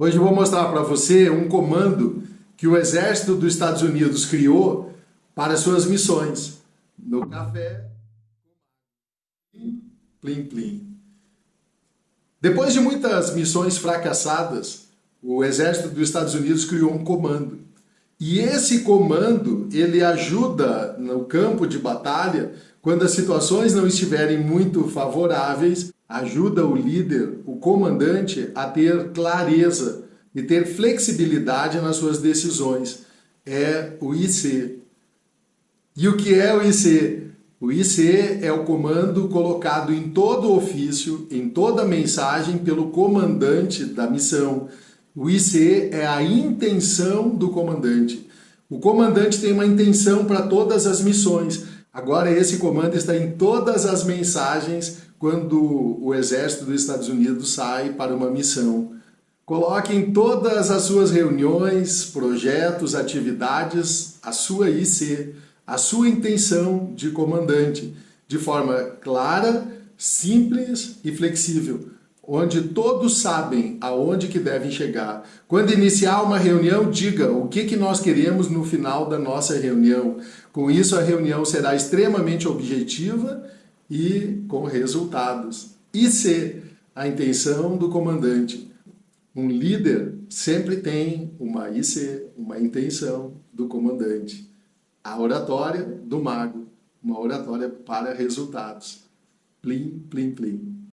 Hoje eu vou mostrar para você um comando que o exército dos Estados Unidos criou para suas missões. No café, plim plim. Depois de muitas missões fracassadas, o exército dos Estados Unidos criou um comando. E esse comando, ele ajuda no campo de batalha, quando as situações não estiverem muito favoráveis, ajuda o líder, o comandante, a ter clareza e ter flexibilidade nas suas decisões. É o IC. E o que é o IC? O IC é o comando colocado em todo ofício, em toda mensagem pelo comandante da missão. O IC é a intenção do comandante. O comandante tem uma intenção para todas as missões. Agora esse comando está em todas as mensagens quando o exército dos Estados Unidos sai para uma missão. Coloque em todas as suas reuniões, projetos, atividades, a sua IC, a sua intenção de comandante, de forma clara, simples e flexível, onde todos sabem aonde que devem chegar. Quando iniciar uma reunião, diga o que, que nós queremos no final da nossa reunião. Com isso, a reunião será extremamente objetiva e com resultados. E se a intenção do comandante, um líder sempre tem uma IC, uma intenção do comandante. A oratória do mago, uma oratória para resultados. Plim, plim, plim.